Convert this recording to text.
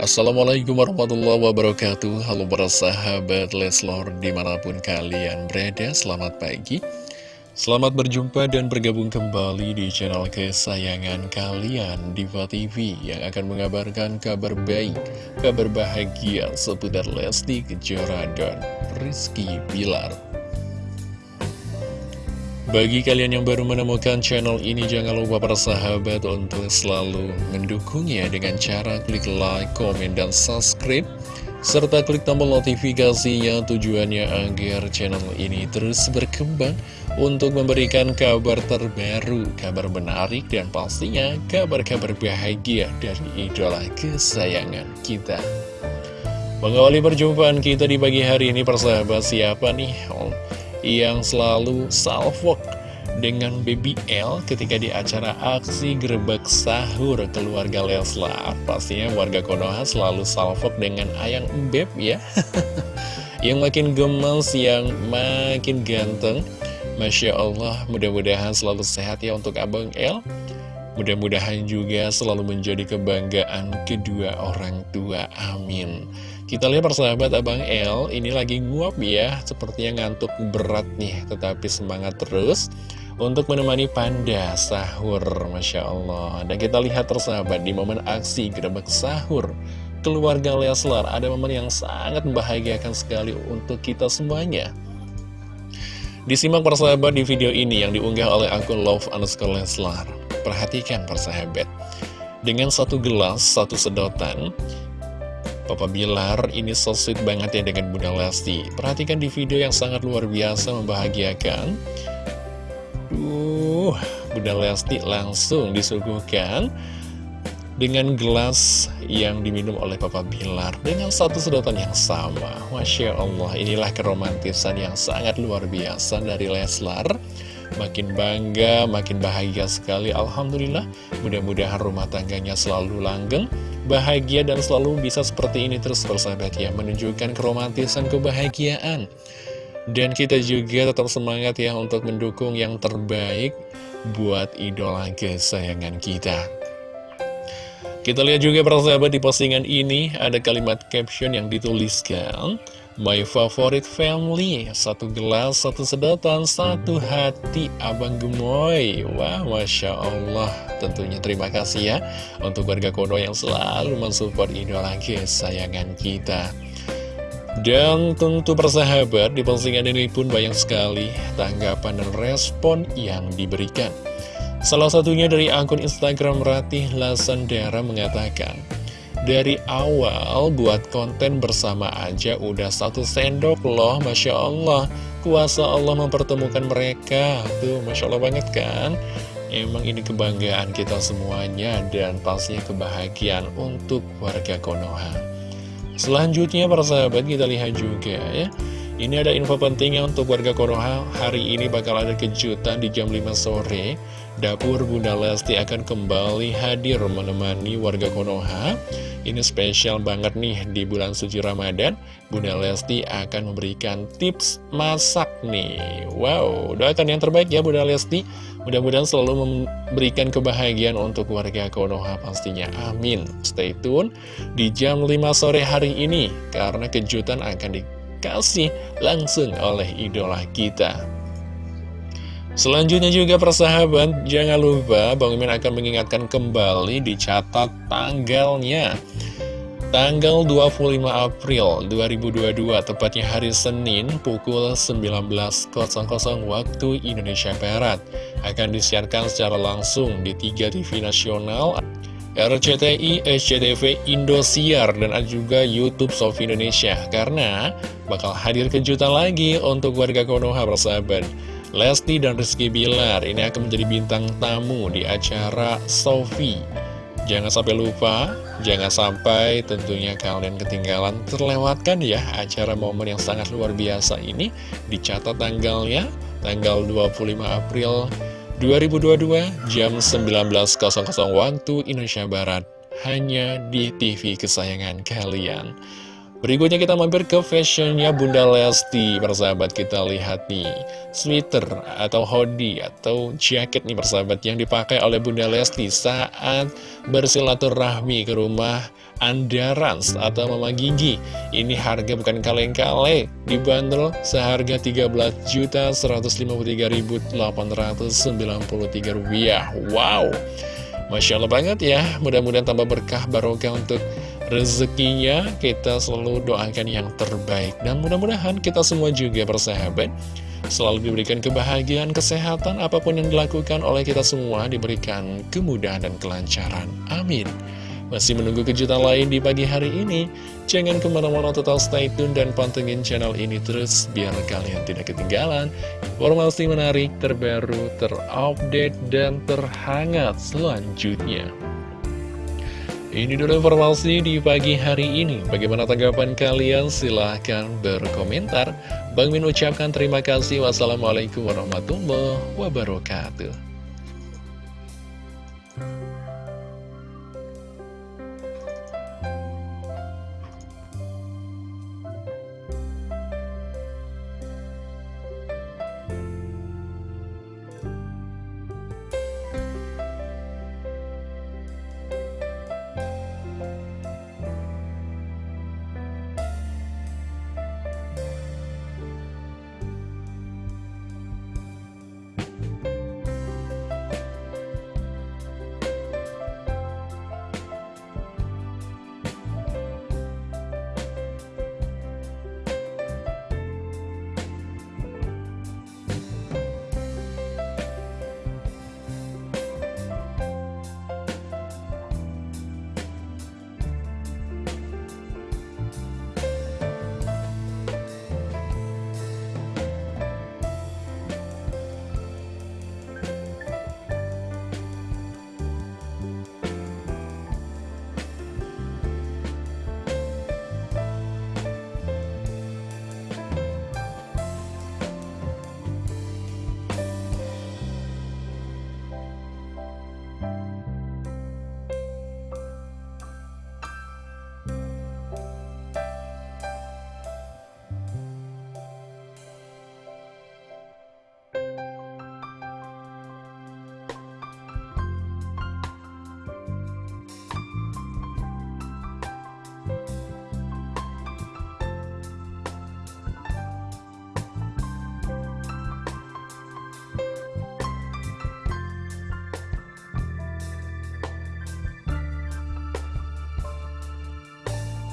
Assalamualaikum warahmatullahi wabarakatuh. Halo para sahabat Leslor di mana pun kalian berada Selamat pagi. Selamat berjumpa dan bergabung kembali di channel kesayangan kalian Diva TV Yang akan mengabarkan kabar baik Kabar bahagia seputar Lesti Kejora dan Rizky Bilar bagi kalian yang baru menemukan channel ini, jangan lupa para sahabat untuk selalu mendukungnya dengan cara klik like, komen, dan subscribe. Serta klik tombol notifikasinya tujuannya agar channel ini terus berkembang untuk memberikan kabar terbaru, kabar menarik, dan pastinya kabar-kabar bahagia dari idola kesayangan kita. Mengawali perjumpaan kita di pagi hari ini persahabat siapa nih? Oh, yang selalu salvok dengan Baby L ketika di acara aksi gerebek sahur keluarga Leslar. Pastinya warga Konoha selalu salvok dengan ayang Beb ya. yang makin gemes, yang makin ganteng. Masya Allah, mudah-mudahan selalu sehat ya untuk Abang L. Mudah-mudahan juga selalu menjadi kebanggaan kedua orang tua. Amin. Kita lihat persahabat Abang L, ini lagi nguap ya, sepertinya ngantuk berat nih, tetapi semangat terus untuk menemani Panda sahur, Masya Allah. Dan kita lihat persahabat, di momen aksi gerebek sahur, keluarga Leslar, ada momen yang sangat membahagiakan sekali untuk kita semuanya. Disimak persahabat di video ini yang diunggah oleh akun Love underscore Leslar. Perhatikan persahabat, dengan satu gelas, satu sedotan, Papa Bilar ini so sweet banget ya dengan Bunda Lesti Perhatikan di video yang sangat luar biasa membahagiakan Duh, Bunda Lesti langsung disuguhkan dengan gelas yang diminum oleh Papa Bilar dengan satu sedotan yang sama. Masya Allah, inilah keromantisan yang sangat luar biasa dari Leslar. Makin bangga, makin bahagia sekali. Alhamdulillah, mudah-mudahan rumah tangganya selalu langgeng bahagia dan selalu bisa seperti ini terus bersahabat ya menunjukkan keromantisan kebahagiaan dan kita juga tetap semangat ya untuk mendukung yang terbaik buat idola kesayangan kita kita lihat juga persahabat di postingan ini ada kalimat caption yang dituliskan My favorite family Satu gelas, satu sedotan, satu hati Abang Gemoy. Wah, Masya Allah. Tentunya terima kasih ya Untuk warga Kono yang selalu mensupport idola kesayangan kita. Dan tentu persahabat di postingan ini pun banyak sekali tanggapan dan respon yang diberikan. Salah satunya dari akun Instagram Ratih Lasandara mengatakan, dari awal buat konten bersama aja udah satu sendok loh Masya Allah. Kuasa Allah mempertemukan mereka. Tuh Masya Allah banget kan? Emang ini kebanggaan kita semuanya Dan pastinya kebahagiaan untuk warga Konoha. Selanjutnya para sahabat kita lihat juga ya Ini ada info pentingnya untuk warga Konoha Hari ini bakal ada kejutan di jam 5 sore. Dapur Bunda Lesti akan kembali hadir menemani warga Konoha ini spesial banget nih di bulan suci Ramadan. Bunda Lesti akan memberikan tips masak nih. Wow, doakan yang terbaik ya Bunda Lesti. Mudah-mudahan selalu memberikan kebahagiaan untuk warga Konoha pastinya. Amin. Stay tune di jam 5 sore hari ini Karena kejutan akan dikasih langsung oleh idola kita Selanjutnya juga persahabat, jangan lupa Bang Mimin akan mengingatkan kembali dicatat tanggalnya. Tanggal 25 April 2022, tepatnya hari Senin pukul 19.00 waktu Indonesia Barat, akan disiarkan secara langsung di tiga TV nasional, RCTI, SCTV, Indosiar, dan juga Youtube Sofi Indonesia, karena bakal hadir kejutan lagi untuk warga Konoha bersahabat. Lesti dan Rizky Bilar ini akan menjadi bintang tamu di acara Sofi. Jangan sampai lupa, jangan sampai tentunya kalian ketinggalan terlewatkan ya acara momen yang sangat luar biasa ini. Dicatat tanggalnya, tanggal 25 April 2022 jam 19.00 waktu Indonesia Barat. Hanya di TV kesayangan kalian. Berikutnya kita mampir ke fashionnya Bunda Lesti. Persahabat kita lihat nih Sweater atau hoodie atau jaket nih persahabat Yang dipakai oleh Bunda Lesti saat bersilaturahmi ke rumah Andarans atau Mama Gigi. Ini harga bukan kaleng-kaleng Dibanderol seharga 13.153.893 rupiah. Wow Masya Allah banget ya. Mudah-mudahan tambah berkah barokah untuk rezekinya kita selalu doakan yang terbaik. Dan mudah-mudahan kita semua juga bersahabat. Selalu diberikan kebahagiaan, kesehatan apa pun yang dilakukan oleh kita semua diberikan kemudahan dan kelancaran. Amin. Masih menunggu kejutan lain di pagi hari ini. Jangan ke mana-mana total stay tune dan pantengin channel ini terus biar kalian tidak ketinggalan informasi menarik terbaru terupdate dan terhangat selanjutnya ini dulu informasi di pagi hari ini. Bagaimana tanggapan kalian? Silahkan berkomentar. Bang Min ucapkan terima kasih. Wassalamualaikum warahmatullahi wabarakatuh.